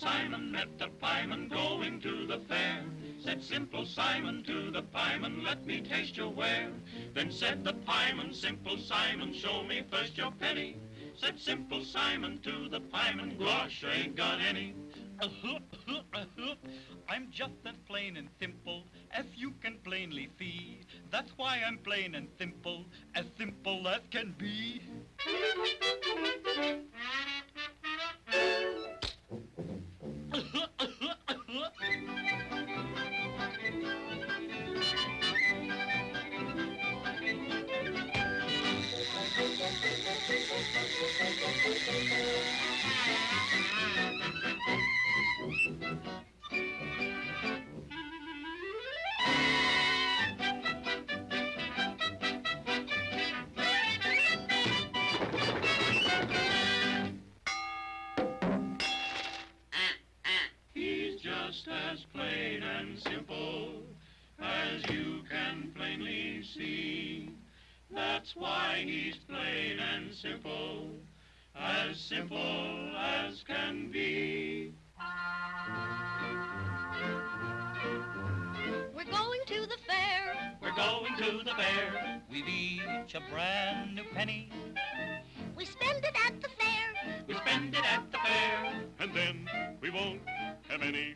Simon met a pieman going to the fair. Said Simple Simon to the pieman, let me taste your ware. Then said the pieman, Simple Simon, show me first your penny. Said Simple Simon to the pieman, gosh, I ain't got any. I'm just as plain and simple as you can plainly see. That's why I'm plain and simple, as simple as can be. Just as plain and simple as you can plainly see. That's why he's plain and simple, as simple as can be. We're going to the fair. We're going to the fair. We've each a brand new penny. We spend it at the fair. We spend it at the fair, and then we won't have any.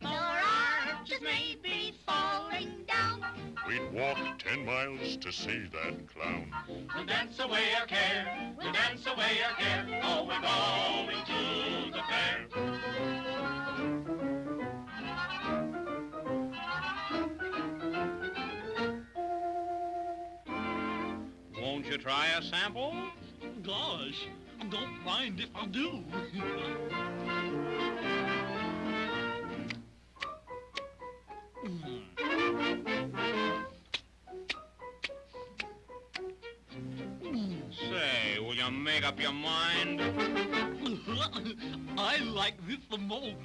Your arches may be falling down. We'd walk ten miles to see that clown. We'll dance away our care. We'll dance away our care. Oh, we're going to the fair. Won't you try a sample? Gosh, don't mind if I do. Say, will you make up your mind? I like this the most.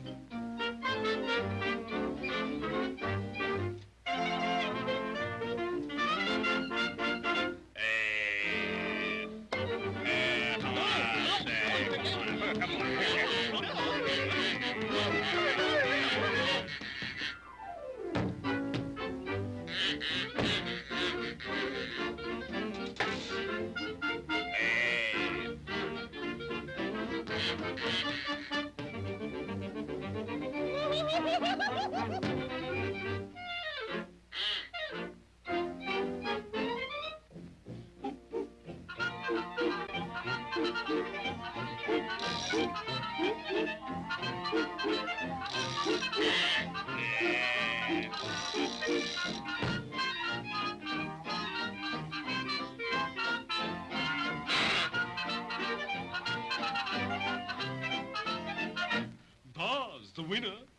The winner.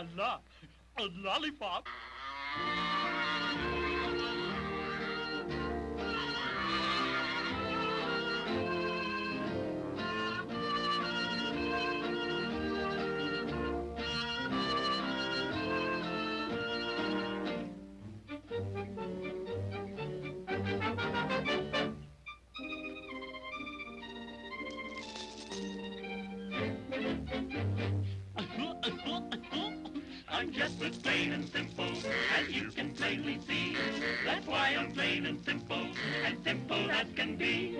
La la, a lollipop. I'm just as plain and simple as you can plainly see. That's why I'm plain and simple, as simple as can be.